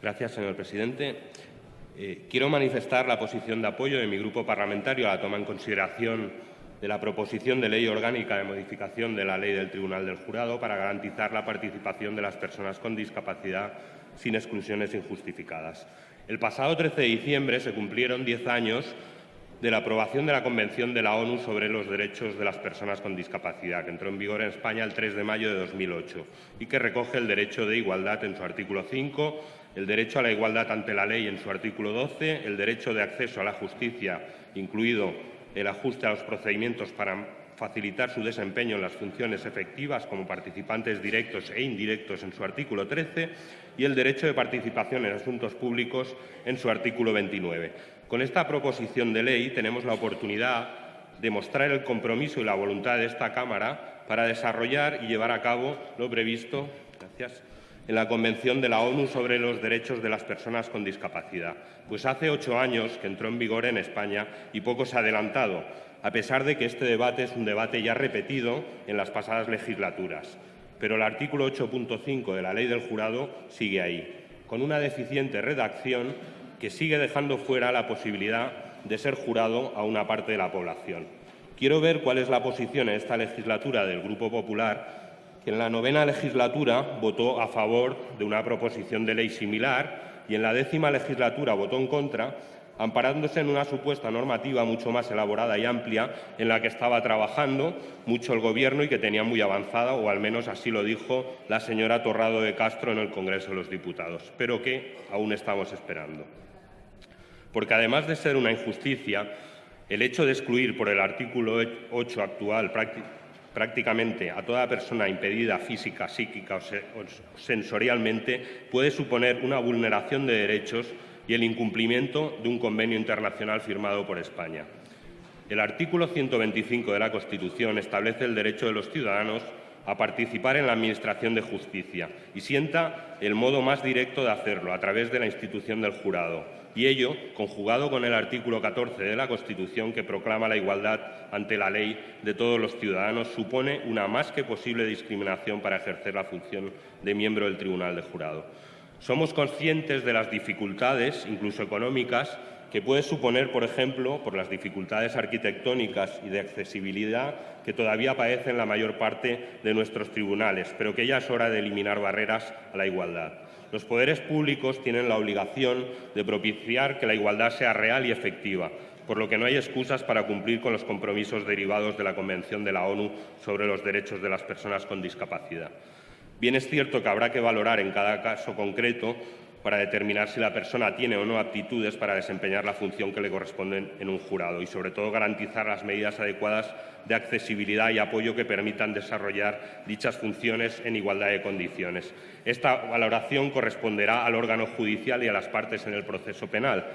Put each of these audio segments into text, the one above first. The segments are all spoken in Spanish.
Gracias, señor presidente. Eh, quiero manifestar la posición de apoyo de mi grupo parlamentario a la toma en consideración de la proposición de ley orgánica de modificación de la ley del Tribunal del Jurado para garantizar la participación de las personas con discapacidad sin exclusiones injustificadas. El pasado 13 de diciembre se cumplieron diez años de la aprobación de la Convención de la ONU sobre los derechos de las personas con discapacidad, que entró en vigor en España el 3 de mayo de 2008 y que recoge el derecho de igualdad en su artículo 5, el derecho a la igualdad ante la ley en su artículo 12, el derecho de acceso a la justicia, incluido el ajuste a los procedimientos para facilitar su desempeño en las funciones efectivas como participantes directos e indirectos en su artículo 13 y el derecho de participación en asuntos públicos en su artículo 29. Con esta proposición de ley tenemos la oportunidad de mostrar el compromiso y la voluntad de esta Cámara para desarrollar y llevar a cabo lo previsto en la Convención de la ONU sobre los Derechos de las Personas con Discapacidad. Pues hace ocho años que entró en vigor en España y poco se ha adelantado a pesar de que este debate es un debate ya repetido en las pasadas legislaturas. Pero el artículo 8.5 de la Ley del Jurado sigue ahí, con una deficiente redacción que sigue dejando fuera la posibilidad de ser jurado a una parte de la población. Quiero ver cuál es la posición en esta legislatura del Grupo Popular, en la novena legislatura votó a favor de una proposición de ley similar y en la décima legislatura votó en contra amparándose en una supuesta normativa mucho más elaborada y amplia en la que estaba trabajando mucho el Gobierno y que tenía muy avanzada, o al menos así lo dijo la señora Torrado de Castro en el Congreso de los Diputados, pero que aún estamos esperando. Porque además de ser una injusticia, el hecho de excluir por el artículo 8 actual prácticamente a toda persona impedida física, psíquica o sensorialmente puede suponer una vulneración de derechos y el incumplimiento de un convenio internacional firmado por España. El artículo 125 de la Constitución establece el derecho de los ciudadanos a participar en la Administración de Justicia y sienta el modo más directo de hacerlo, a través de la institución del jurado. Y ello, conjugado con el artículo 14 de la Constitución, que proclama la igualdad ante la ley de todos los ciudadanos, supone una más que posible discriminación para ejercer la función de miembro del Tribunal de Jurado. Somos conscientes de las dificultades, incluso económicas, que puede suponer, por ejemplo, por las dificultades arquitectónicas y de accesibilidad que todavía padecen la mayor parte de nuestros tribunales, pero que ya es hora de eliminar barreras a la igualdad. Los poderes públicos tienen la obligación de propiciar que la igualdad sea real y efectiva, por lo que no hay excusas para cumplir con los compromisos derivados de la Convención de la ONU sobre los derechos de las personas con discapacidad. Bien es cierto que habrá que valorar en cada caso concreto para determinar si la persona tiene o no aptitudes para desempeñar la función que le corresponde en un jurado y, sobre todo, garantizar las medidas adecuadas de accesibilidad y apoyo que permitan desarrollar dichas funciones en igualdad de condiciones. Esta valoración corresponderá al órgano judicial y a las partes en el proceso penal,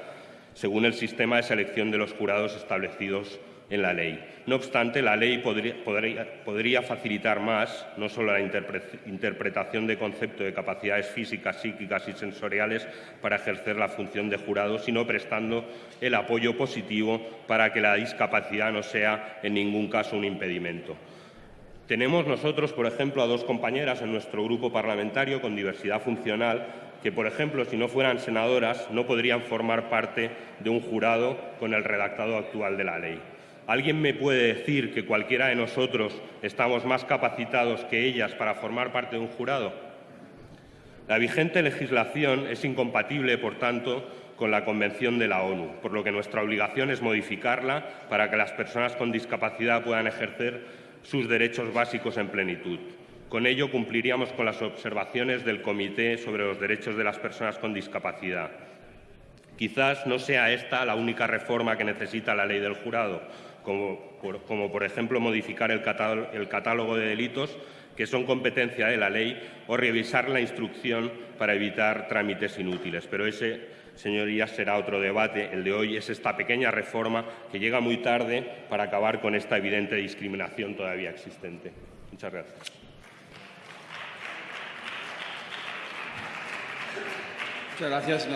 según el sistema de selección de los jurados establecidos en la ley. No obstante, la ley podría, facilitar más no solo la interpretación de concepto de capacidades físicas, psíquicas y sensoriales para ejercer la función de jurado, sino prestando el apoyo positivo para que la discapacidad no sea en ningún caso un impedimento. Tenemos nosotros, por ejemplo, a dos compañeras en nuestro grupo parlamentario con diversidad funcional que, por ejemplo, si no fueran senadoras, no podrían formar parte de un jurado con el redactado actual de la ley. ¿Alguien me puede decir que cualquiera de nosotros estamos más capacitados que ellas para formar parte de un jurado? La vigente legislación es incompatible, por tanto, con la Convención de la ONU, por lo que nuestra obligación es modificarla para que las personas con discapacidad puedan ejercer sus derechos básicos en plenitud. Con ello cumpliríamos con las observaciones del Comité sobre los Derechos de las Personas con Discapacidad. Quizás no sea esta la única reforma que necesita la ley del jurado, como por, ejemplo modificar el catálogo, de delitos que son competencia de la ley o revisar la instrucción para evitar trámites inútiles. Pero ese, señorías, será otro debate. El de hoy es esta pequeña reforma que llega muy tarde para acabar con esta evidente discriminación todavía existente. Muchas gracias. Muchas gracias,